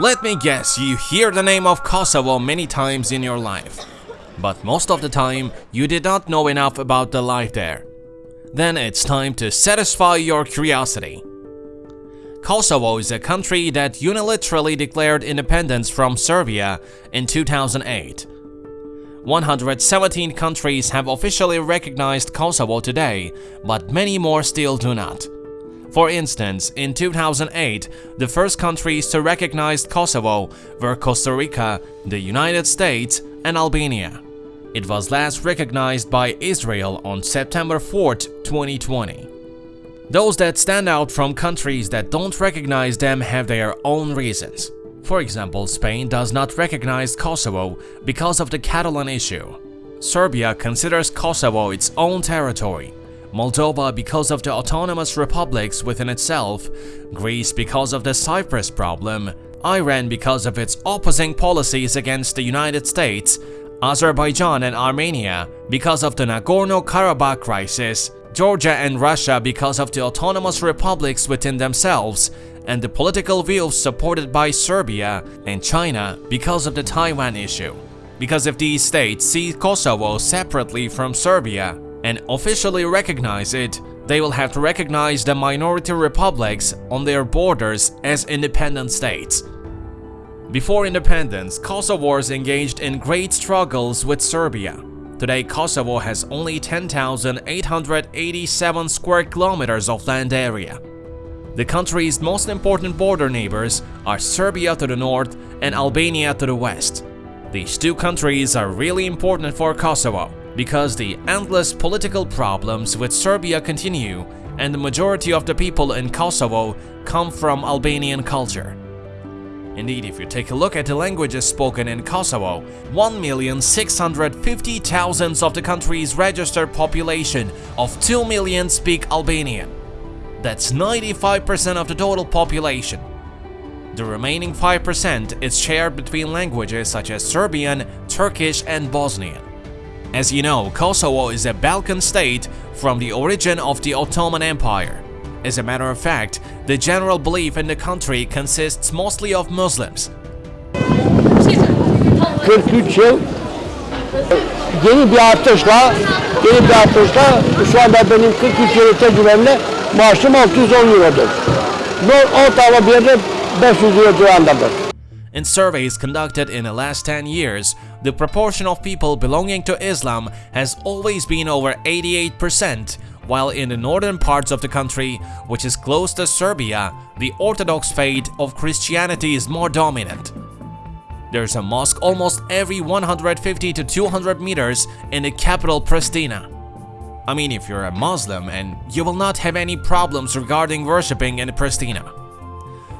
Let me guess, you hear the name of Kosovo many times in your life. But most of the time, you did not know enough about the life there. Then it's time to satisfy your curiosity. Kosovo is a country that unilaterally declared independence from Serbia in 2008. 117 countries have officially recognized Kosovo today, but many more still do not. For instance, in 2008, the first countries to recognize Kosovo were Costa Rica, the United States, and Albania. It was last recognized by Israel on September 4, 2020. Those that stand out from countries that don't recognize them have their own reasons. For example, Spain does not recognize Kosovo because of the Catalan issue. Serbia considers Kosovo its own territory, Moldova because of the autonomous republics within itself, Greece because of the Cyprus problem, Iran because of its opposing policies against the United States, Azerbaijan and Armenia because of the Nagorno-Karabakh crisis, Georgia and Russia because of the autonomous republics within themselves, and the political views supported by Serbia and China because of the Taiwan issue. Because if these states see Kosovo separately from Serbia, and officially recognize it, they will have to recognize the minority republics on their borders as independent states. Before independence, Kosovars engaged in great struggles with Serbia. Today, Kosovo has only 10,887 square kilometers of land area. The country's most important border neighbors are Serbia to the north and Albania to the west. These two countries are really important for Kosovo because the endless political problems with Serbia continue and the majority of the people in Kosovo come from Albanian culture. Indeed, if you take a look at the languages spoken in Kosovo, 1,650,000 of the country's registered population of 2 million speak Albanian. That's 95% of the total population. The remaining 5% is shared between languages such as Serbian, Turkish and Bosnian. As you know, Kosovo is a Balkan state from the origin of the Ottoman Empire. As a matter of fact, the general belief in the country consists mostly of Muslims. 43 yıl yeni bir artışla yeni bir artışla şu anda benim 43 yıllık tecrübemle maaşım 610 eurodur. Ortalama bir yerde 500 euro civarındadır. In surveys conducted in the last 10 years, the proportion of people belonging to Islam has always been over 88%, while in the northern parts of the country, which is close to Serbia, the Orthodox faith of Christianity is more dominant. There's a mosque almost every 150 to 200 meters in the capital Pristina. I mean, if you're a Muslim, and you will not have any problems regarding worshipping in Pristina.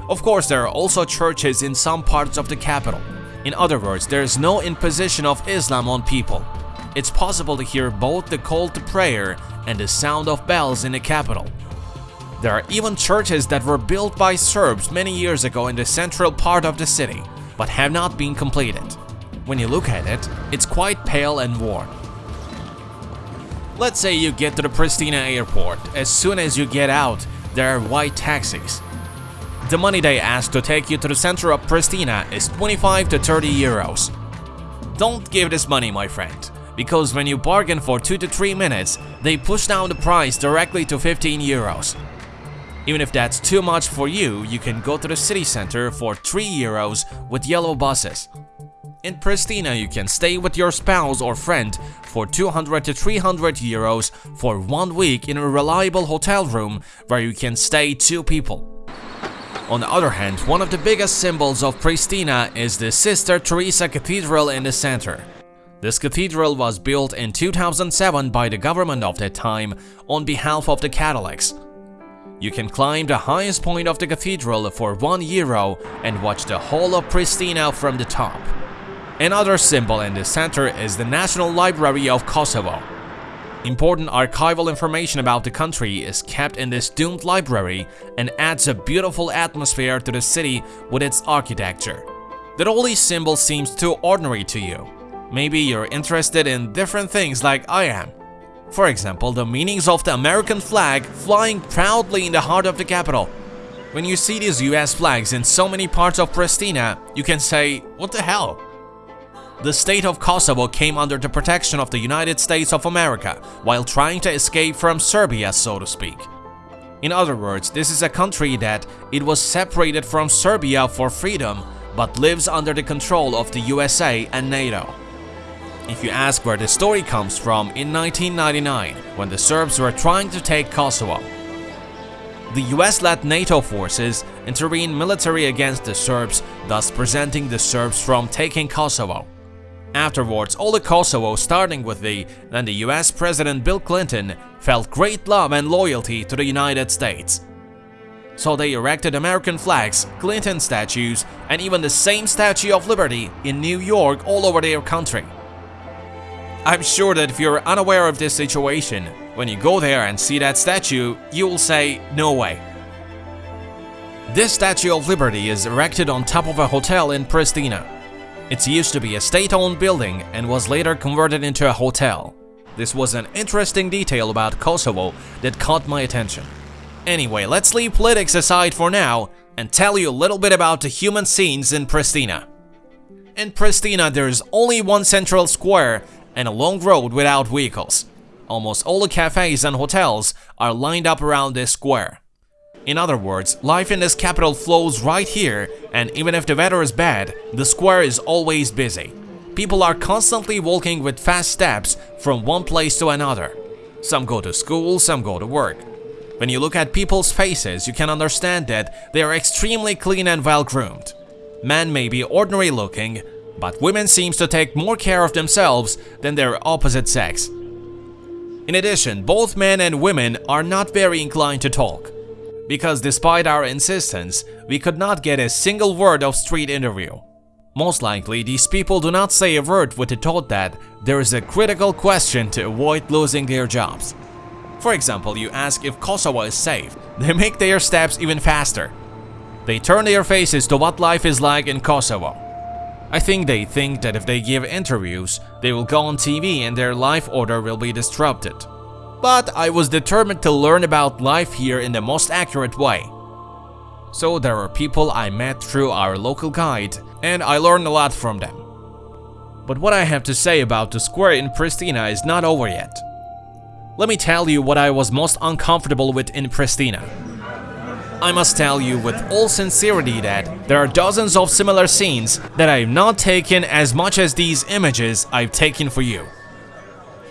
Of course, there are also churches in some parts of the capital. In other words, there is no imposition of Islam on people. It's possible to hear both the call to prayer and the sound of bells in the capital. There are even churches that were built by Serbs many years ago in the central part of the city, but have not been completed. When you look at it, it's quite pale and worn. Let's say you get to the Pristina airport. As soon as you get out, there are white taxis. The money they ask to take you to the center of Pristina is 25 to 30 euros. Don't give this money, my friend, because when you bargain for 2 to 3 minutes, they push down the price directly to 15 euros. Even if that's too much for you, you can go to the city center for 3 euros with yellow buses. In Pristina, you can stay with your spouse or friend for 200 to 300 euros for one week in a reliable hotel room where you can stay two people. On the other hand, one of the biggest symbols of Pristina is the Sister Teresa Cathedral in the center. This cathedral was built in 2007 by the government of that time on behalf of the Catholics. You can climb the highest point of the cathedral for 1 euro and watch the whole of Pristina from the top. Another symbol in the center is the National Library of Kosovo. Important archival information about the country is kept in this doomed library and adds a beautiful atmosphere to the city with its architecture. That all these symbols seems too ordinary to you. Maybe you're interested in different things like I am. For example, the meanings of the American flag flying proudly in the heart of the capital. When you see these US flags in so many parts of Pristina, you can say, what the hell? The state of Kosovo came under the protection of the United States of America while trying to escape from Serbia, so to speak. In other words, this is a country that it was separated from Serbia for freedom but lives under the control of the USA and NATO. If you ask where the story comes from, in 1999, when the Serbs were trying to take Kosovo, the US-led NATO forces intervened military against the Serbs, thus preventing the Serbs from taking Kosovo. Afterwards, all the Kosovo, starting with the then the US President Bill Clinton, felt great love and loyalty to the United States. So they erected American flags, Clinton statues, and even the same Statue of Liberty in New York all over their country. I'm sure that if you're unaware of this situation, when you go there and see that statue, you will say, no way. This Statue of Liberty is erected on top of a hotel in Pristina. It used to be a state-owned building and was later converted into a hotel. This was an interesting detail about Kosovo that caught my attention. Anyway, let's leave politics aside for now and tell you a little bit about the human scenes in Pristina. In Pristina, there is only one central square and a long road without vehicles. Almost all the cafes and hotels are lined up around this square. In other words, life in this capital flows right here and even if the weather is bad, the square is always busy. People are constantly walking with fast steps from one place to another. Some go to school, some go to work. When you look at people's faces, you can understand that they are extremely clean and well-groomed. Men may be ordinary looking, but women seems to take more care of themselves than their opposite sex. In addition, both men and women are not very inclined to talk, because despite our insistence, we could not get a single word of street interview. Most likely, these people do not say a word with the thought that there is a critical question to avoid losing their jobs. For example, you ask if Kosovo is safe, they make their steps even faster. They turn their faces to what life is like in Kosovo. I think they think that if they give interviews, they will go on TV and their life order will be disrupted. But I was determined to learn about life here in the most accurate way. So there were people I met through our local guide, and I learned a lot from them. But what I have to say about the square in Pristina is not over yet. Let me tell you what I was most uncomfortable with in Pristina. I must tell you with all sincerity that there are dozens of similar scenes that I've not taken as much as these images I've taken for you.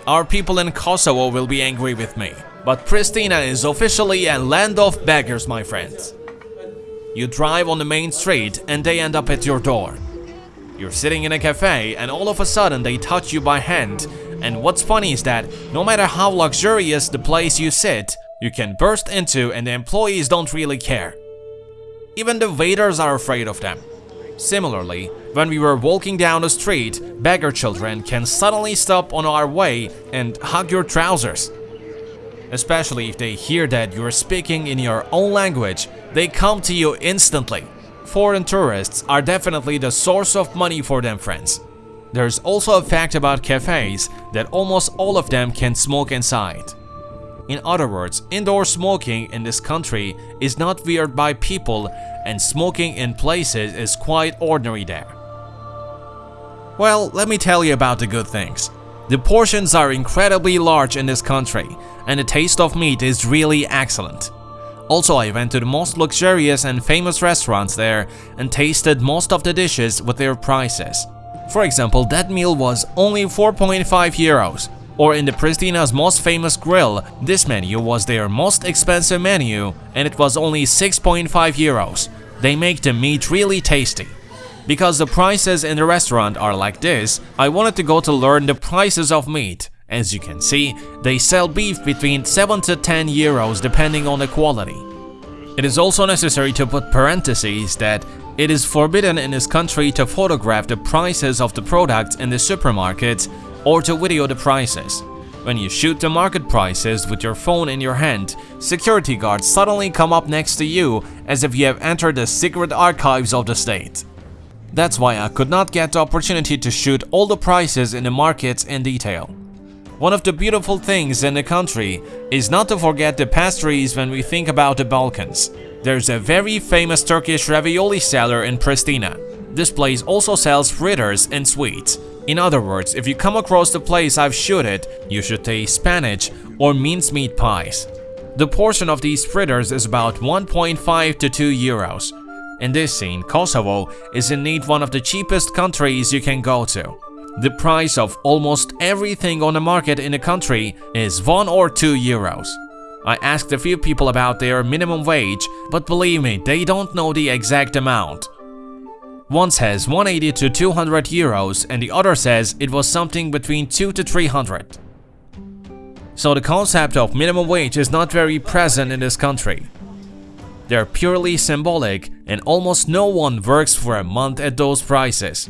Our people in Kosovo will be angry with me, but Pristina is officially a land of beggars, my friends. You drive on the main street and they end up at your door. You're sitting in a cafe and all of a sudden they touch you by hand and what's funny is that no matter how luxurious the place you sit, you can burst into and the employees don't really care. Even the waiters are afraid of them. Similarly, when we were walking down the street, beggar children can suddenly stop on our way and hug your trousers. Especially if they hear that you're speaking in your own language, they come to you instantly. Foreign tourists are definitely the source of money for them friends. There's also a fact about cafes that almost all of them can smoke inside. In other words, indoor smoking in this country is not weird by people and smoking in places is quite ordinary there. Well, let me tell you about the good things. The portions are incredibly large in this country and the taste of meat is really excellent. Also, I went to the most luxurious and famous restaurants there and tasted most of the dishes with their prices. For example, that meal was only 4.5 euros, or in the Pristina's most famous grill, this menu was their most expensive menu and it was only 6.5 euros. They make the meat really tasty. Because the prices in the restaurant are like this, I wanted to go to learn the prices of meat. As you can see, they sell beef between 7 to 10 euros depending on the quality. It is also necessary to put parentheses that it is forbidden in this country to photograph the prices of the products in the supermarket or to video the prices. When you shoot the market prices with your phone in your hand, security guards suddenly come up next to you as if you have entered the secret archives of the state. That's why I could not get the opportunity to shoot all the prices in the markets in detail. One of the beautiful things in the country is not to forget the pastries when we think about the Balkans. There's a very famous Turkish ravioli seller in Pristina. This place also sells fritters and sweets. In other words, if you come across the place I've shooted, you should taste spinach or mincemeat pies. The portion of these fritters is about 1.5 to 2 euros. In this scene, Kosovo is indeed one of the cheapest countries you can go to. The price of almost everything on the market in the country is 1 or 2 euros. I asked a few people about their minimum wage, but believe me, they don't know the exact amount. One says 180 to 200 euros and the other says it was something between 2 to 300. So the concept of minimum wage is not very present in this country. They're purely symbolic and almost no one works for a month at those prices.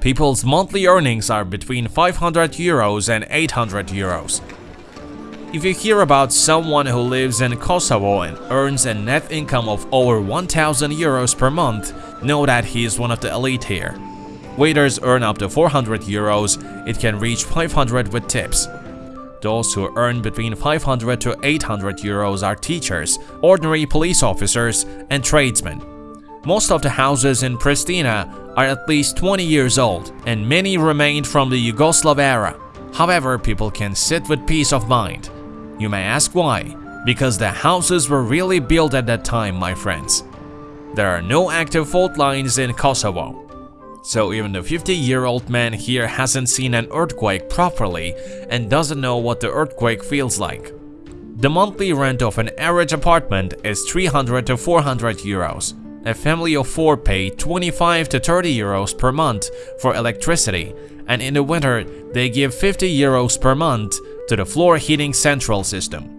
People's monthly earnings are between 500 euros and 800 euros. If you hear about someone who lives in Kosovo and earns a net income of over 1000 euros per month, know that he is one of the elite here. Waiters earn up to 400 euros, it can reach 500 with tips. Those who earn between 500 to 800 euros are teachers, ordinary police officers, and tradesmen. Most of the houses in Pristina are at least 20 years old, and many remained from the Yugoslav era. However, people can sit with peace of mind. You may ask why? Because the houses were really built at that time, my friends. There are no active fault lines in Kosovo. So even the 50-year-old man here hasn't seen an earthquake properly and doesn't know what the earthquake feels like. The monthly rent of an average apartment is 300 to 400 euros. A family of four pay 25 to 30 euros per month for electricity, and in the winter they give 50 euros per month to the floor heating central system.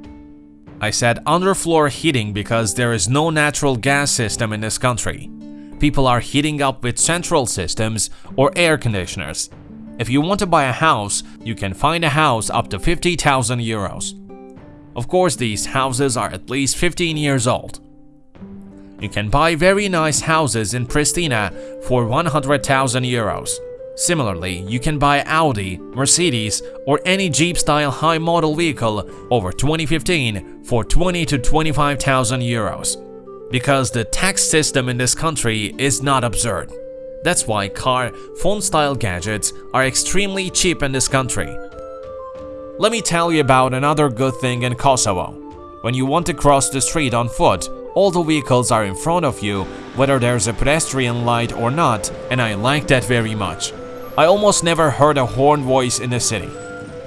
I said underfloor heating because there is no natural gas system in this country people are heating up with central systems or air conditioners. If you want to buy a house, you can find a house up to 50,000 euros. Of course, these houses are at least 15 years old. You can buy very nice houses in Pristina for 100,000 euros. Similarly, you can buy Audi, Mercedes, or any Jeep-style high-model vehicle over 2015 for 20 to 25,000 euros because the tax system in this country is not absurd. That's why car, phone-style gadgets are extremely cheap in this country. Let me tell you about another good thing in Kosovo. When you want to cross the street on foot, all the vehicles are in front of you, whether there's a pedestrian light or not, and I like that very much. I almost never heard a horn voice in the city.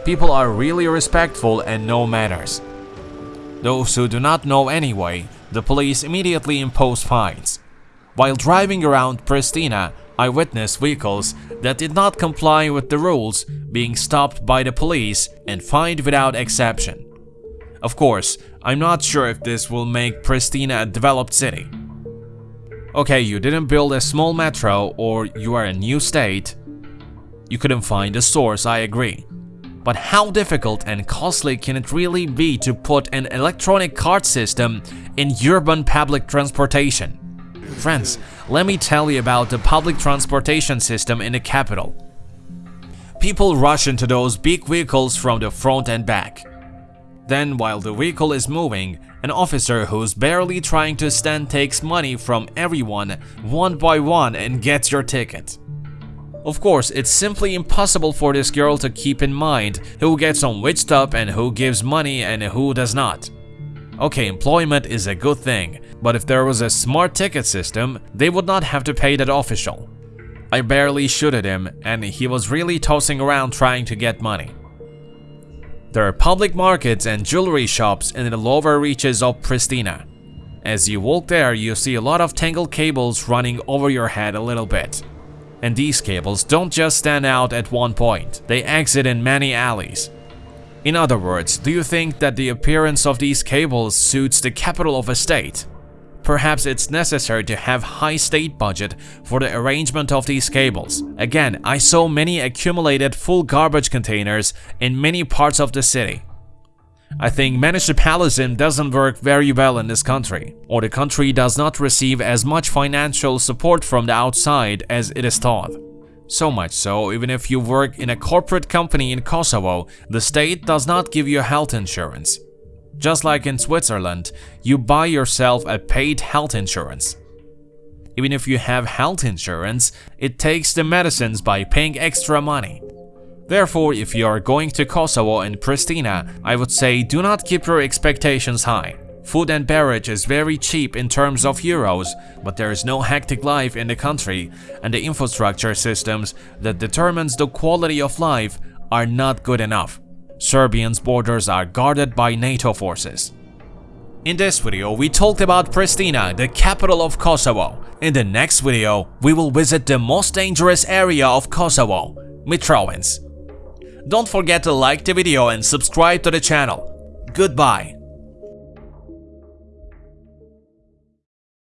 People are really respectful and know manners. Those who do not know anyway the police immediately impose fines. While driving around Pristina, I witnessed vehicles that did not comply with the rules being stopped by the police and fined without exception. Of course, I'm not sure if this will make Pristina a developed city. Okay, you didn't build a small metro or you are a new state. You couldn't find a source, I agree. But how difficult and costly can it really be to put an electronic card system in urban public transportation? Friends, let me tell you about the public transportation system in the capital. People rush into those big vehicles from the front and back. Then, while the vehicle is moving, an officer who's barely trying to stand takes money from everyone one by one and gets your ticket. Of course, it's simply impossible for this girl to keep in mind who gets on which top and who gives money and who does not. Okay, employment is a good thing, but if there was a smart ticket system, they would not have to pay that official. I barely shot at him and he was really tossing around trying to get money. There are public markets and jewelry shops in the lower reaches of Pristina. As you walk there, you see a lot of tangled cables running over your head a little bit. And these cables don't just stand out at one point, they exit in many alleys. In other words, do you think that the appearance of these cables suits the capital of a state? Perhaps it's necessary to have high state budget for the arrangement of these cables. Again, I saw many accumulated full garbage containers in many parts of the city. I think municipalism doesn't work very well in this country, or the country does not receive as much financial support from the outside as it is thought. So much so, even if you work in a corporate company in Kosovo, the state does not give you health insurance. Just like in Switzerland, you buy yourself a paid health insurance. Even if you have health insurance, it takes the medicines by paying extra money. Therefore, if you are going to Kosovo and Pristina, I would say do not keep your expectations high. Food and beverage is very cheap in terms of euros, but there is no hectic life in the country, and the infrastructure systems that determines the quality of life are not good enough. Serbian's borders are guarded by NATO forces. In this video, we talked about Pristina, the capital of Kosovo. In the next video, we will visit the most dangerous area of Kosovo, Mitrovica. Don't forget to like the video and subscribe to the channel. Goodbye.